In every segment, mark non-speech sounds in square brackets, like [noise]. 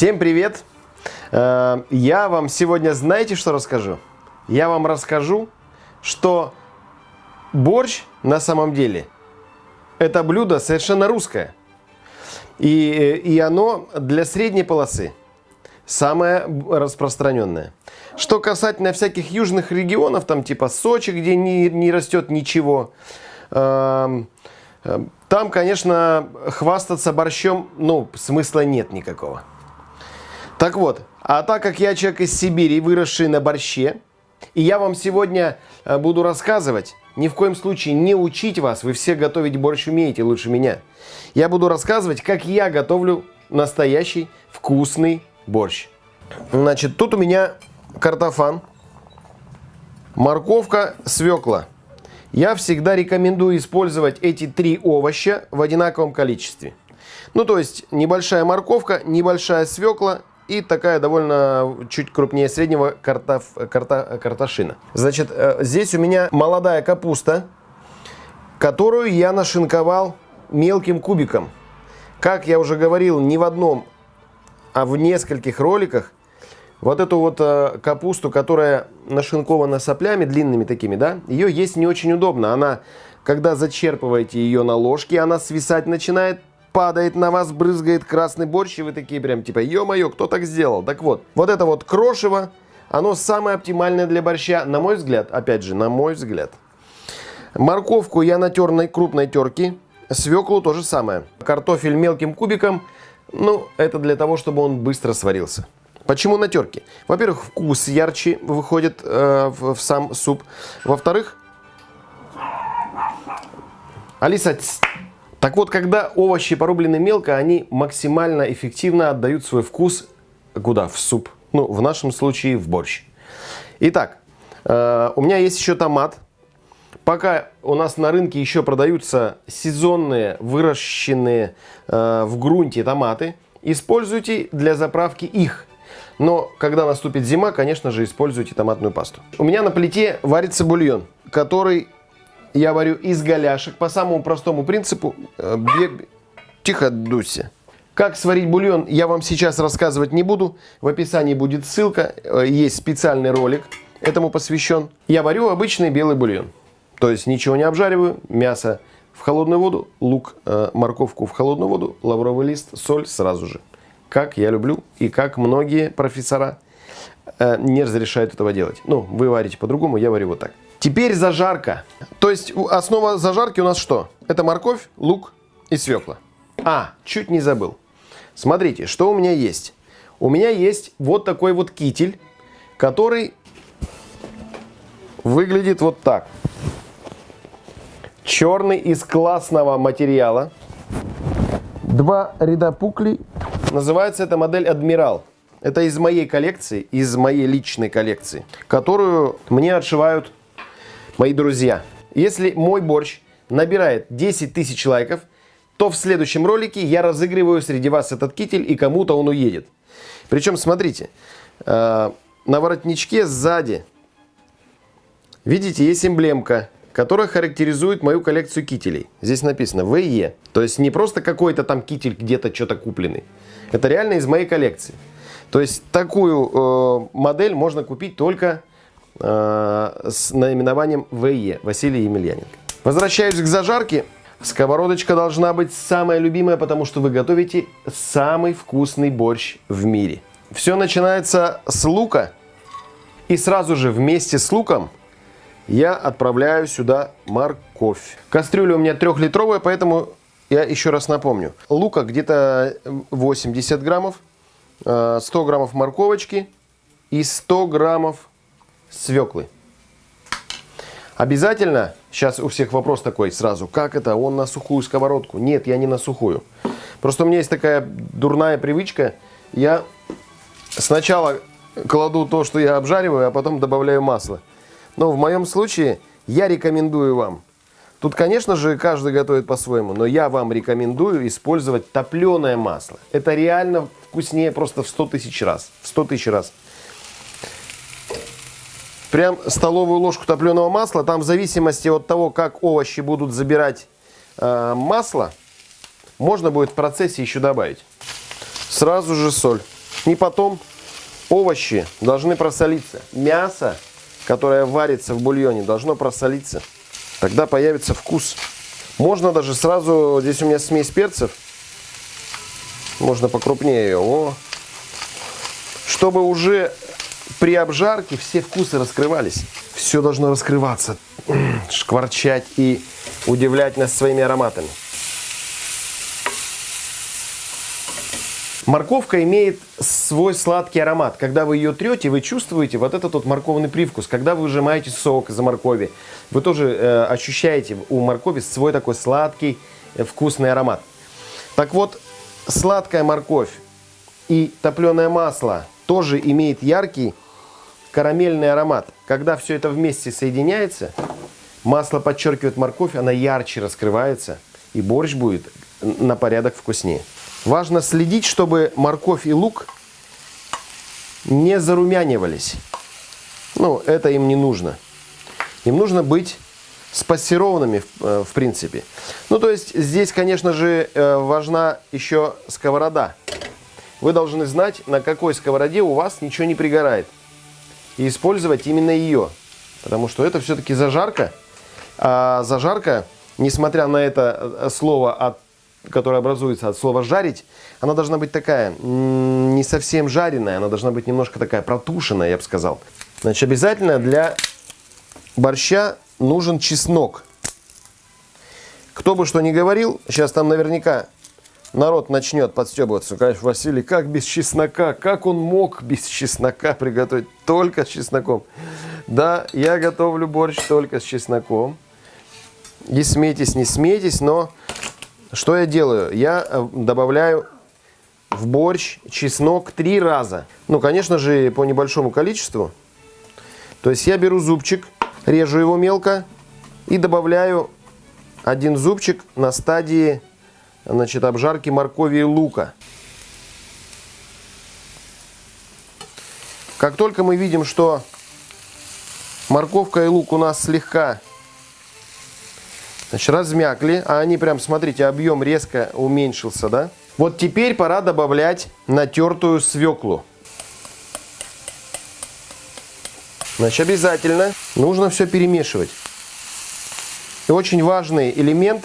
Всем привет! Э, Я вам сегодня знаете, что расскажу? Я вам расскажу, что борщ на самом деле это блюдо совершенно русское. И, и оно для средней полосы самое распространенное. Что касательно всяких южных регионов, там типа Сочи, где не, не растет ничего, эм, э, там, конечно, хвастаться борщом, ну, смысла нет никакого. Так вот, а так как я человек из Сибири, выросший на борще, и я вам сегодня э, буду рассказывать, ни в коем случае не учить вас, вы все готовить борщ умеете лучше меня. Я буду рассказывать, как я готовлю настоящий вкусный борщ. Значит, тут у меня картофан, морковка, свекла. Я всегда рекомендую использовать эти три овоща в одинаковом количестве. Ну, то есть, небольшая морковка, небольшая свекла и такая довольно чуть крупнее среднего картоф, карта, картошина. Значит, э, здесь у меня молодая капуста, которую я нашинковал мелким кубиком. Как я уже говорил, не в одном, а в нескольких роликах, вот эту вот э, капусту, которая нашинкована соплями длинными такими, да, ее есть не очень удобно. Она, когда зачерпываете ее на ложке, она свисать начинает, падает на вас, брызгает красный борщ, и вы такие прям типа, ё-моё, кто так сделал? Так вот, вот это вот крошево, оно самое оптимальное для борща, на мой взгляд, опять же, на мой взгляд. Морковку я натер на крупной терке, свеклу то же самое. Картофель мелким кубиком, ну, это для того, чтобы он быстро сварился. Почему на терке? Во-первых, вкус ярче выходит э, в, в сам суп. Во-вторых, Алиса, так вот, когда овощи порублены мелко, они максимально эффективно отдают свой вкус куда? В суп. Ну, в нашем случае в борщ. Итак, э, у меня есть еще томат. Пока у нас на рынке еще продаются сезонные, выращенные э, в грунте томаты, используйте для заправки их. Но когда наступит зима, конечно же, используйте томатную пасту. У меня на плите варится бульон, который я варю из голяшек по самому простому принципу. Э, Тихо, Дуся. Как сварить бульон, я вам сейчас рассказывать не буду. В описании будет ссылка, э, есть специальный ролик этому посвящен. Я варю обычный белый бульон. То есть ничего не обжариваю, мясо в холодную воду, лук, э, морковку в холодную воду, лавровый лист, соль сразу же. Как я люблю и как многие профессора не разрешают этого делать. Ну, вы варите по-другому, я варю вот так. Теперь зажарка. То есть основа зажарки у нас что? Это морковь, лук и свекла. А, чуть не забыл. Смотрите, что у меня есть. У меня есть вот такой вот китель, который выглядит вот так. Черный из классного материала. Два ряда пуклей. Называется эта модель Адмирал. Это из моей коллекции, из моей личной коллекции, которую мне отшивают Мои друзья, если мой борщ набирает 10 тысяч лайков, то в следующем ролике я разыгрываю среди вас этот китель и кому-то он уедет. Причем, смотрите, э, на воротничке сзади, видите, есть эмблемка, которая характеризует мою коллекцию кителей. Здесь написано ВЕ. То есть не просто какой-то там китель где-то что-то купленный. Это реально из моей коллекции. То есть такую э, модель можно купить только с наименованием ВЕ, Василий Емельяненко. Возвращаюсь к зажарке. Сковородочка должна быть самая любимая, потому что вы готовите самый вкусный борщ в мире. Все начинается с лука. И сразу же вместе с луком я отправляю сюда морковь. Кастрюля у меня трехлитровая, поэтому я еще раз напомню. Лука где-то 80 граммов, 100 э, граммов морковочки и 100 граммов свеклы. Обязательно, сейчас у всех вопрос такой сразу, как это, он на сухую сковородку? Нет, я не на сухую. Просто у меня есть такая дурная привычка, я сначала кладу то, что я обжариваю, а потом добавляю масло. Но в моем случае я рекомендую вам, тут, конечно же, каждый готовит по-своему, но я вам рекомендую использовать топленое масло. Это реально вкуснее просто в 100 тысяч раз. В 100 тысяч раз прям столовую ложку топленого масла. Там в зависимости от того, как овощи будут забирать э, масло, можно будет в процессе еще добавить. Сразу же соль. И потом овощи должны просолиться. Мясо, которое варится в бульоне, должно просолиться. Тогда появится вкус. Можно даже сразу, здесь у меня смесь перцев, можно покрупнее ее. О. Чтобы уже при обжарке все вкусы раскрывались. Все должно раскрываться, [clears throat] шкварчать и удивлять нас своими ароматами. Морковка имеет свой сладкий аромат. Когда вы ее трете, вы чувствуете вот этот вот морковный привкус. Когда вы выжимаете сок из моркови, вы тоже э, ощущаете у моркови свой такой сладкий, э, вкусный аромат. Так вот, сладкая морковь и топленое масло тоже имеет яркий карамельный аромат. Когда все это вместе соединяется, масло подчеркивает морковь, она ярче раскрывается, и борщ будет на порядок вкуснее. Важно следить, чтобы морковь и лук не зарумянивались. Ну, это им не нужно. Им нужно быть спассерованными, э, в принципе. Ну, то есть, здесь, конечно же, э, важна еще сковорода. Вы должны знать, на какой сковороде у вас ничего не пригорает. И использовать именно ее. Потому что это все-таки зажарка. А зажарка, несмотря на это э, слово от которая образуется от слова «жарить», она должна быть такая, не совсем жареная, она должна быть немножко такая протушенная, я бы сказал. Значит, обязательно для борща нужен чеснок. Кто бы что ни говорил, сейчас там наверняка народ начнет подстебываться. Конечно, Василий, как без чеснока? Как он мог без чеснока приготовить? Только с чесноком. Да, я готовлю борщ только с чесноком. Не смейтесь, не смейтесь, но что я делаю? Я э, добавляю в борщ чеснок три раза. Ну, конечно же, по небольшому количеству. То есть я беру зубчик, режу его мелко и добавляю один зубчик на стадии значит, обжарки моркови и лука. Как только мы видим, что морковка и лук у нас слегка Значит, размякли, а они прям, смотрите, объем резко уменьшился, да? Вот теперь пора добавлять натертую свеклу. Значит, обязательно нужно все перемешивать. И очень важный элемент,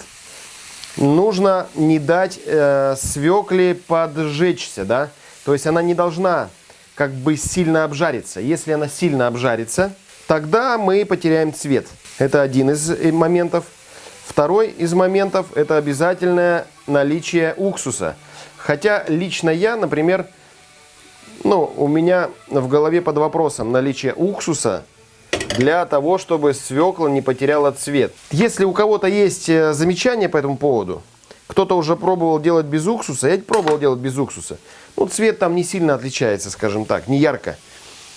нужно не дать э, свекле поджечься, да? То есть она не должна как бы сильно обжариться. Если она сильно обжарится, тогда мы потеряем цвет. Это один из э, моментов. Второй из моментов – это обязательное наличие уксуса. Хотя лично я, например, ну, у меня в голове под вопросом наличие уксуса для того, чтобы свекла не потеряла цвет. Если у кого-то есть э, замечания по этому поводу, кто-то уже пробовал делать без уксуса, я пробовал делать без уксуса. Ну, цвет там не сильно отличается, скажем так, не ярко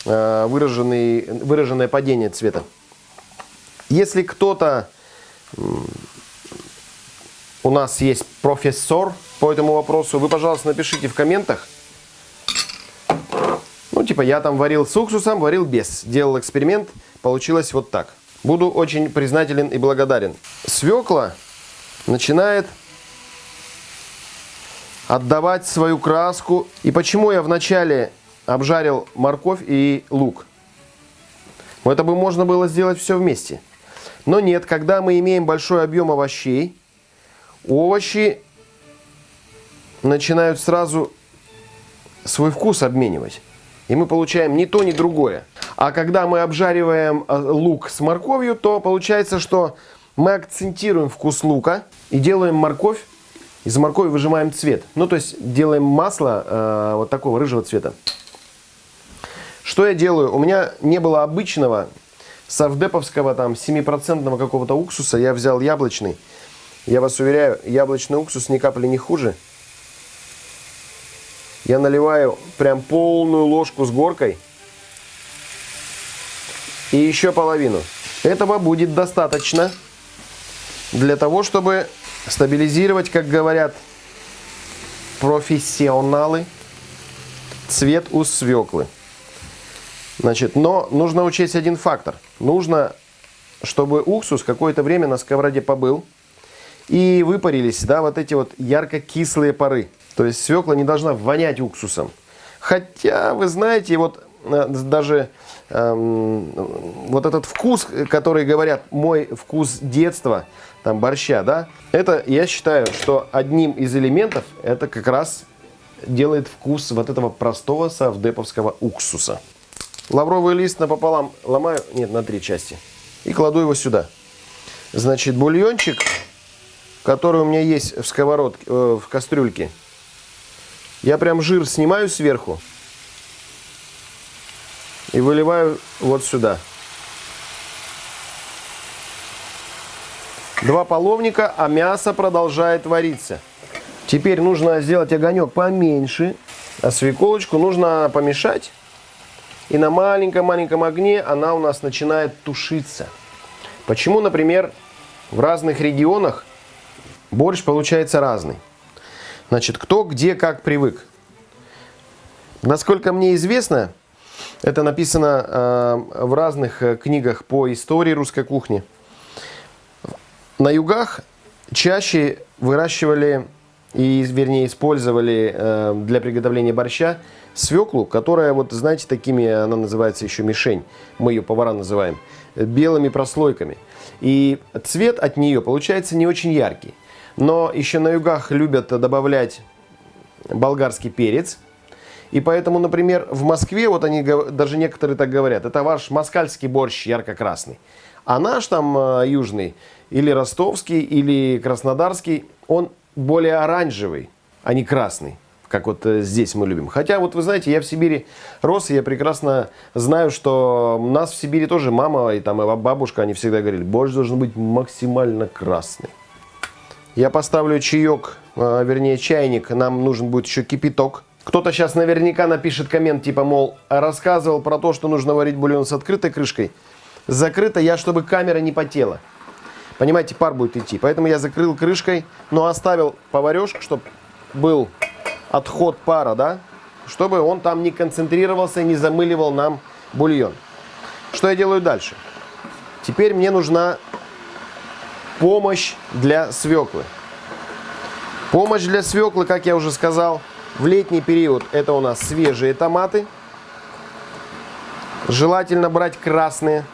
э, выраженный, выраженное падение цвета. Если кто-то у нас есть профессор по этому вопросу. Вы, пожалуйста, напишите в комментах. Ну, типа, я там варил с уксусом, варил без. Делал эксперимент, получилось вот так. Буду очень признателен и благодарен. Свекла начинает отдавать свою краску. И почему я вначале обжарил морковь и лук? Это бы можно было сделать все вместе. Но нет, когда мы имеем большой объем овощей, овощи начинают сразу свой вкус обменивать. И мы получаем ни то, ни другое. А когда мы обжариваем э, лук с морковью, то получается, что мы акцентируем вкус лука и делаем морковь. Из моркови выжимаем цвет. Ну, то есть делаем масло э, вот такого рыжего цвета. Что я делаю? У меня не было обычного совдеповского там 7% какого-то уксуса. Я взял яблочный. Я вас уверяю, яблочный уксус ни капли не хуже. Я наливаю прям полную ложку с горкой. И еще половину. Этого будет достаточно для того, чтобы стабилизировать, как говорят профессионалы, цвет у свеклы. Значит, но нужно учесть один фактор. Нужно, чтобы уксус какое-то время на сковороде побыл и выпарились, да, вот эти вот ярко-кислые пары. То есть свекла не должна вонять уксусом. Хотя, вы знаете, вот э, даже эм, вот этот вкус, который говорят, мой вкус детства, там борща, да, это я считаю, что одним из элементов это как раз делает вкус вот этого простого савдеповского уксуса. Лавровый лист напополам ломаю, нет, на три части, и кладу его сюда. Значит, бульончик, который у меня есть в сковородке, э, в кастрюльке, я прям жир снимаю сверху и выливаю вот сюда. Два половника, а мясо продолжает вариться. Теперь нужно сделать огонек поменьше, а свеколочку нужно помешать. И на маленьком-маленьком огне она у нас начинает тушиться. Почему, например, в разных регионах борщ получается разный? Значит, кто где как привык. Насколько мне известно, это написано э, в разных э, книгах по истории русской кухни. На югах чаще выращивали и, вернее, использовали э, для приготовления борща свеклу, которая, вот знаете, такими, она называется еще мишень, мы ее повара называем, белыми прослойками. И цвет от нее получается не очень яркий. Но еще на югах любят добавлять болгарский перец. И поэтому, например, в Москве, вот они, даже некоторые так говорят, это ваш москальский борщ ярко-красный. А наш там э, южный, или ростовский, или краснодарский, он более оранжевый, а не красный как вот э, здесь мы любим. Хотя, вот вы знаете, я в Сибири рос, и я прекрасно знаю, что нас в Сибири тоже мама и там и бабушка, они всегда говорили, борщ должен быть максимально красный. Я поставлю чаек, э, вернее чайник, нам нужен будет еще кипяток. Кто-то сейчас наверняка напишет коммент, типа, мол, рассказывал про то, что нужно варить бульон с открытой крышкой. Закрыто я, чтобы камера не потела. Понимаете, пар будет идти. Поэтому я закрыл крышкой, но оставил поварешку, чтобы был отход пара, да, чтобы он там не концентрировался, не замыливал нам бульон. Что я делаю дальше? Теперь мне нужна помощь для свеклы. Помощь для свеклы, как я уже сказал, в летний период это у нас свежие томаты. Желательно брать красные.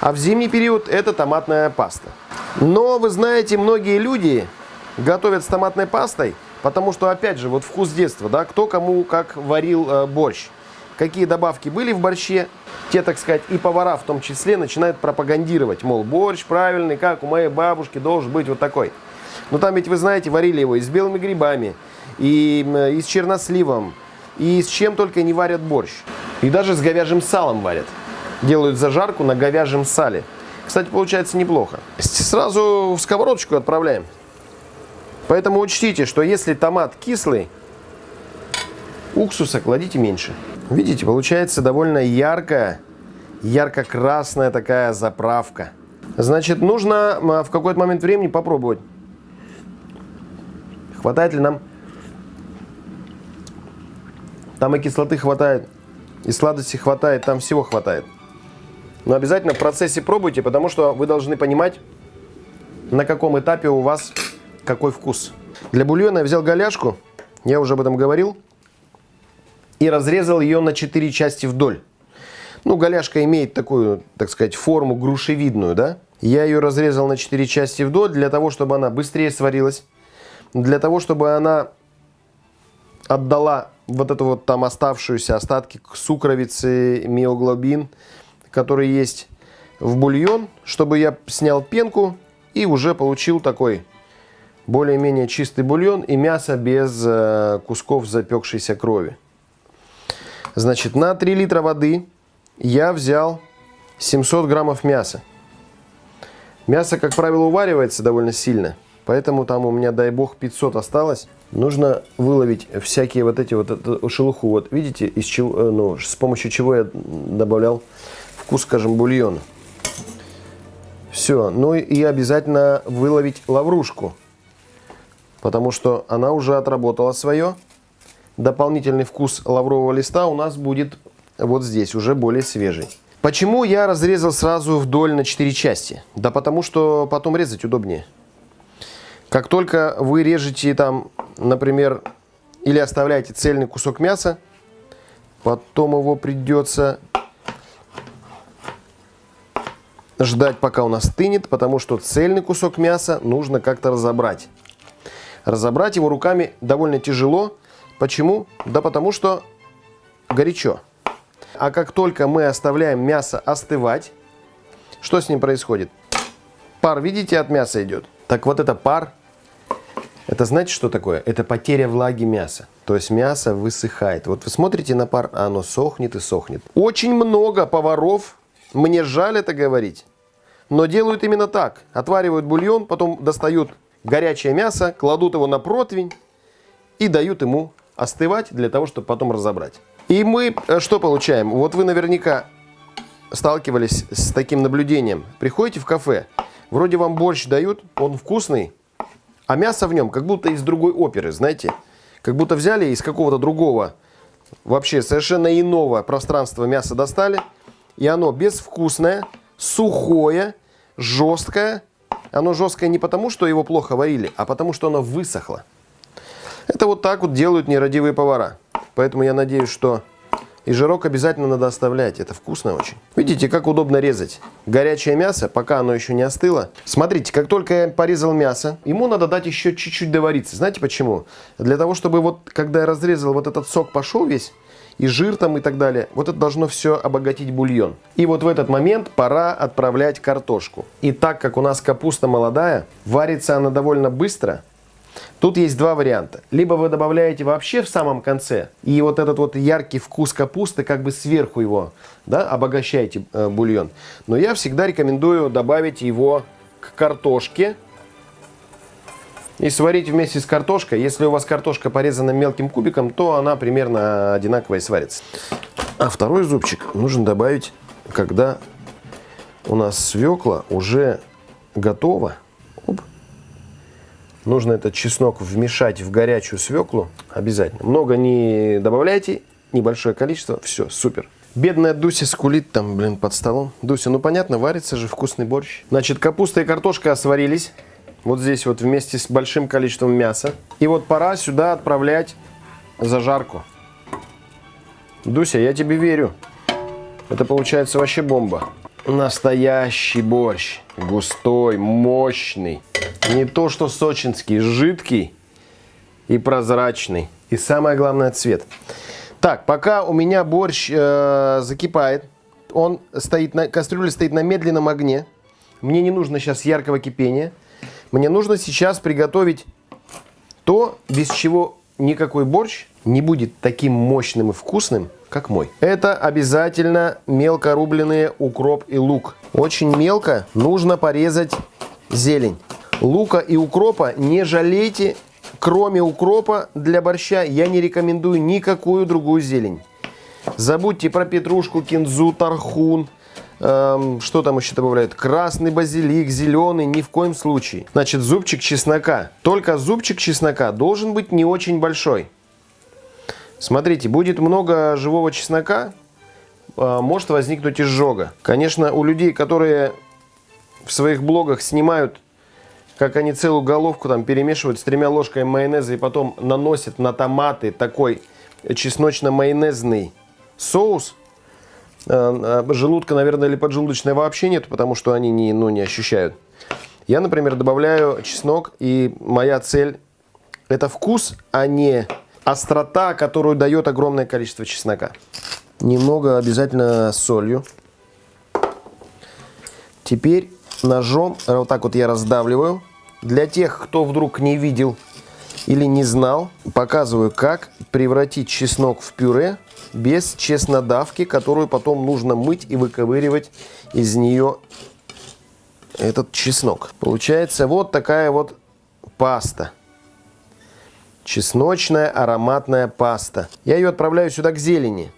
А в зимний период это томатная паста. Но вы знаете, многие люди готовят с томатной пастой Потому что, опять же, вот вкус детства, да, кто кому как варил э, борщ. Какие добавки были в борще, те, так сказать, и повара в том числе начинают пропагандировать. Мол, борщ правильный, как у моей бабушки, должен быть вот такой. Но там ведь, вы знаете, варили его и с белыми грибами, и, и с черносливом, и с чем только не варят борщ. И даже с говяжьим салом варят. Делают зажарку на говяжьем сале. Кстати, получается неплохо. Сразу в сковородочку отправляем. Поэтому учтите, что если томат кислый, уксуса кладите меньше. Видите, получается довольно яркая, ярко-красная такая заправка. Значит, нужно в какой-то момент времени попробовать. Хватает ли нам? Там и кислоты хватает, и сладости хватает, там всего хватает. Но обязательно в процессе пробуйте, потому что вы должны понимать, на каком этапе у вас какой вкус. Для бульона я взял голяшку, я уже об этом говорил, и разрезал ее на 4 части вдоль. Ну, голяшка имеет такую, так сказать, форму грушевидную, да? Я ее разрезал на 4 части вдоль для того, чтобы она быстрее сварилась, для того, чтобы она отдала вот эту вот там оставшуюся остатки сукровицы, миоглобин, который есть в бульон, чтобы я снял пенку и уже получил такой более-менее чистый бульон и мясо без э, кусков запекшейся крови. Значит, на 3 литра воды я взял 700 граммов мяса. Мясо, как правило, уваривается довольно сильно, поэтому там у меня, дай бог, 500 осталось. Нужно выловить всякие вот эти вот эту шелуху. Вот видите, из чего, э, ну, с помощью чего я добавлял вкус, скажем, бульона. Все, ну и обязательно выловить лаврушку потому что она уже отработала свое. Дополнительный вкус лаврового листа у нас будет вот здесь, уже более свежий. Почему я разрезал сразу вдоль на 4 части? Да потому что потом резать удобнее. Как только вы режете там, например, или оставляете цельный кусок мяса, потом его придется ждать, пока он остынет, потому что цельный кусок мяса нужно как-то разобрать. Разобрать его руками довольно тяжело. Почему? Да потому что горячо. А как только мы оставляем мясо остывать, что с ним происходит? Пар, видите, от мяса идет. Так вот это пар, это знаете, что такое? Это потеря влаги мяса. То есть мясо высыхает. Вот вы смотрите на пар, а оно сохнет и сохнет. Очень много поваров, мне жаль это говорить, но делают именно так. Отваривают бульон, потом достают горячее мясо, кладут его на противень и дают ему остывать для того, чтобы потом разобрать. И мы э, что получаем? Вот вы наверняка сталкивались с таким наблюдением. Приходите в кафе, вроде вам борщ дают, он вкусный, а мясо в нем как будто из другой оперы, знаете? Как будто взяли из какого-то другого, вообще совершенно иного пространства мясо достали, и оно безвкусное, сухое, жесткое. Оно жесткое не потому, что его плохо варили, а потому, что оно высохло. Это вот так вот делают нерадивые повара. Поэтому я надеюсь, что и жирок обязательно надо оставлять. Это вкусно очень. Видите, как удобно резать. Горячее мясо, пока оно еще не остыло. Смотрите, как только я порезал мясо, ему надо дать еще чуть-чуть довариться. Знаете почему? Для того, чтобы вот, когда я разрезал, вот этот сок пошел весь, и жир там и так далее. Вот это должно все обогатить бульон. И вот в этот момент пора отправлять картошку. И так как у нас капуста молодая, варится она довольно быстро, Тут есть два варианта. Либо вы добавляете вообще в самом конце, и вот этот вот яркий вкус капусты, как бы сверху его, да, обогащаете э, бульон. Но я всегда рекомендую добавить его к картошке и сварить вместе с картошкой. Если у вас картошка порезана мелким кубиком, то она примерно одинаково и сварится. А второй зубчик нужно добавить, когда у нас свекла уже готова. Нужно этот чеснок вмешать в горячую свеклу обязательно. Много не добавляйте, небольшое количество. Все, супер. Бедная Дуся скулит там, блин, под столом. Дуся, ну понятно, варится же вкусный борщ. Значит, капуста и картошка сварились. Вот здесь вот вместе с большим количеством мяса. И вот пора сюда отправлять зажарку. Дуся, я тебе верю. Это получается вообще бомба. Настоящий борщ. Густой, мощный. Не то, что сочинский, жидкий и прозрачный. И самое главное, цвет. Так, пока у меня борщ э, закипает, он стоит на, кастрюля стоит на медленном огне. Мне не нужно сейчас яркого кипения. Мне нужно сейчас приготовить то, без чего никакой борщ не будет таким мощным и вкусным, как мой. Это обязательно мелко рубленые укроп и лук. Очень мелко нужно порезать зелень. Лука и укропа не жалейте. Кроме укропа для борща я не рекомендую никакую другую зелень. Забудьте про петрушку, кинзу, тархун, Эм, что там еще добавляют? Красный базилик, зеленый, ни в коем случае. Значит, зубчик чеснока. Только зубчик чеснока должен быть не очень большой. Смотрите, будет много живого чеснока, э, может возникнуть изжога. Конечно, у людей, которые в своих блогах снимают, как они целую головку там перемешивают с тремя ложками майонеза и потом наносят на томаты такой чесночно-майонезный соус – Э, э, желудка, наверное, или поджелудочной вообще нет, потому что они не, ну, не ощущают. Я, например, добавляю чеснок, и моя цель – это вкус, а не острота, которую дает огромное количество чеснока. Немного обязательно солью. Теперь ножом, вот так вот я раздавливаю. Для тех, кто вдруг не видел или не знал, показываю, как превратить чеснок в пюре без чеснодавки, которую потом нужно мыть и выковыривать из нее этот чеснок. Получается вот такая вот паста. Чесночная ароматная паста. Я ее отправляю сюда к зелени.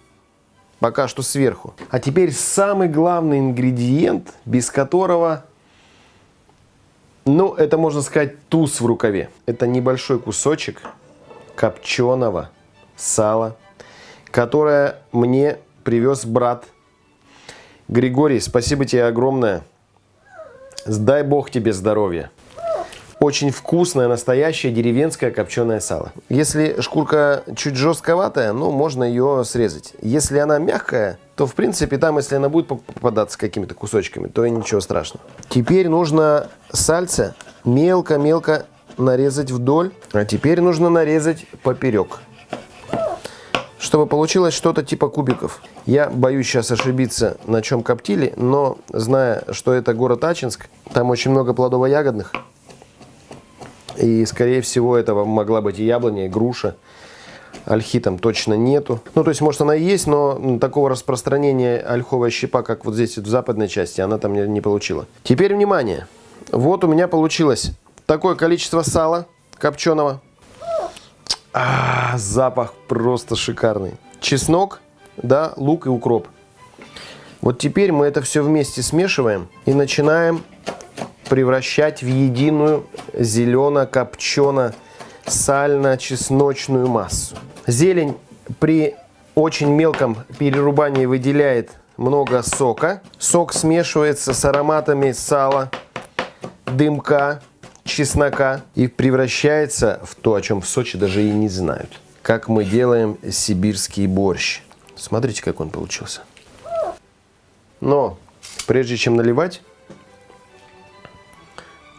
Пока что сверху. А теперь самый главный ингредиент, без которого, ну, это можно сказать туз в рукаве. Это небольшой кусочек копченого сала которое мне привез брат. Григорий, спасибо тебе огромное. Дай Бог тебе здоровья. Очень вкусное, настоящее деревенское копченое сало. Если шкурка чуть жестковатая, ну, можно ее срезать. Если она мягкая, то, в принципе, там, если она будет попадаться какими-то кусочками, то и ничего страшного. Теперь нужно сальце мелко-мелко нарезать вдоль, а теперь нужно нарезать поперек чтобы получилось что-то типа кубиков. Я боюсь сейчас ошибиться, на чем коптили, но зная, что это город Ачинск, там очень много плодово-ягодных, и, скорее всего, это могла быть и яблоня, и груша. Ольхи там точно нету. Ну, то есть, может, она и есть, но такого распространения ольховая щепа, как вот здесь в западной части, она там не, не получила. Теперь, внимание. Вот у меня получилось такое количество сала копченого. А, запах просто шикарный. Чеснок, да, лук и укроп. Вот теперь мы это все вместе смешиваем и начинаем превращать в единую зелено-копчено-сально-чесночную массу. Зелень при очень мелком перерубании выделяет много сока. Сок смешивается с ароматами сала, дымка, чеснока и превращается в то, о чем в Сочи даже и не знают. Как мы делаем сибирский борщ. Смотрите, как он получился. Но прежде чем наливать,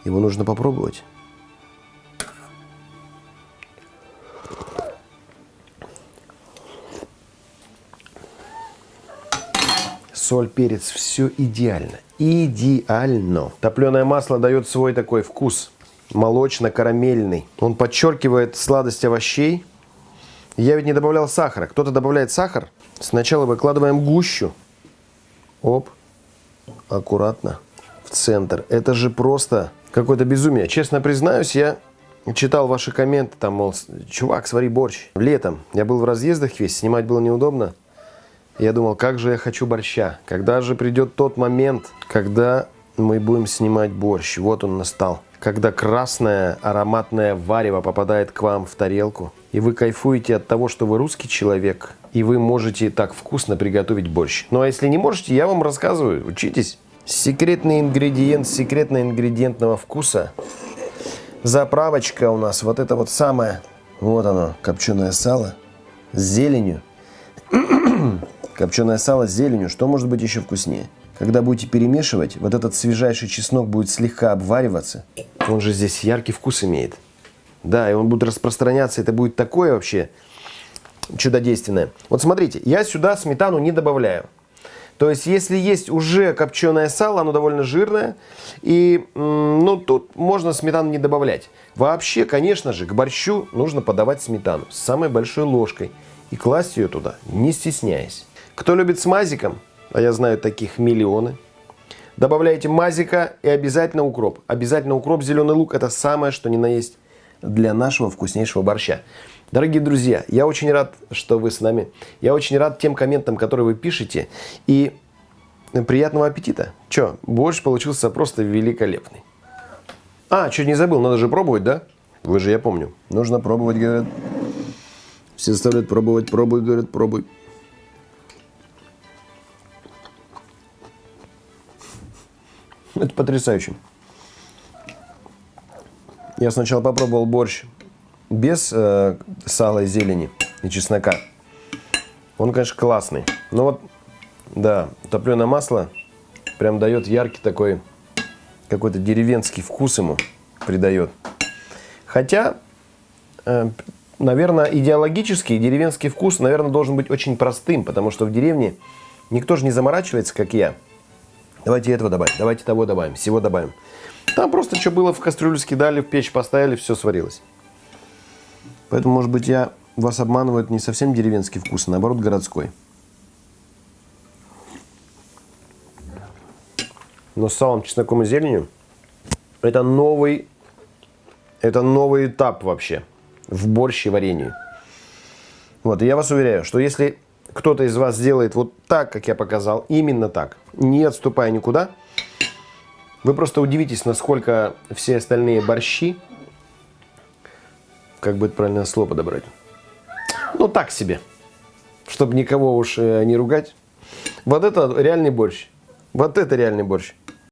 его нужно попробовать. соль, перец, все идеально. Идеально. Топленое масло дает свой такой вкус молочно-карамельный. Он подчеркивает сладость овощей. Я ведь не добавлял сахара. Кто-то добавляет сахар. Сначала выкладываем гущу. Оп. Аккуратно. В центр. Это же просто какое-то безумие. Честно признаюсь, я читал ваши комменты, там, мол, чувак, свари борщ. Летом я был в разъездах весь, снимать было неудобно. Я думал, как же я хочу борща. Когда же придет тот момент, когда мы будем снимать борщ. Вот он настал. Когда красное ароматное варево попадает к вам в тарелку, и вы кайфуете от того, что вы русский человек, и вы можете так вкусно приготовить борщ. Ну а если не можете, я вам рассказываю, учитесь. Секретный ингредиент секретно-ингредиентного вкуса. Заправочка у нас вот это вот самое. Вот оно, копченое сало с зеленью. [clears throat] копченое сало с зеленью. Что может быть еще вкуснее? Когда будете перемешивать, вот этот свежайший чеснок будет слегка обвариваться. Он же здесь яркий вкус имеет. Да, и он будет распространяться. Это будет такое вообще чудодейственное. Вот смотрите, я сюда сметану не добавляю. То есть, если есть уже копченое сало, оно довольно жирное, и ну, тут можно сметану не добавлять. Вообще, конечно же, к борщу нужно подавать сметану с самой большой ложкой и класть ее туда, не стесняясь. Кто любит с мазиком, а я знаю таких миллионы, добавляйте мазика и обязательно укроп. Обязательно укроп, зеленый лук – это самое, что ни на есть для нашего вкуснейшего борща. Дорогие друзья, я очень рад, что вы с нами. Я очень рад тем комментам, которые вы пишете. И приятного аппетита. Че, борщ получился просто великолепный. А, чуть не забыл, надо же пробовать, да? Вы же, я помню. Нужно пробовать, говорят. Все заставляют пробовать, пробуй, говорят, пробуй. Это потрясающе. Я сначала попробовал борщ без э, сала и зелени и чеснока. Он, конечно, классный. Но вот, да, топленое масло прям дает яркий такой, какой-то деревенский вкус ему придает. Хотя, э, наверное, идеологический деревенский вкус, наверное, должен быть очень простым, потому что в деревне никто же не заморачивается, как я. Давайте этого добавим, давайте того добавим, всего добавим. Там просто что было в кастрюлю скидали, в печь поставили, все сварилось. Поэтому, может быть, я вас обманываю не совсем деревенский вкус, а наоборот городской. Но с салом, чесноком и зеленью это новый, это новый этап вообще в борще варенье. Вот, и я вас уверяю, что если кто-то из вас сделает вот так, как я показал, именно так, не отступая никуда – вы просто удивитесь, насколько все остальные борщи, как бы это правильное слово подобрать, ну так себе, чтобы никого уж э, не ругать. Вот это реальный борщ. Вот это реальный борщ.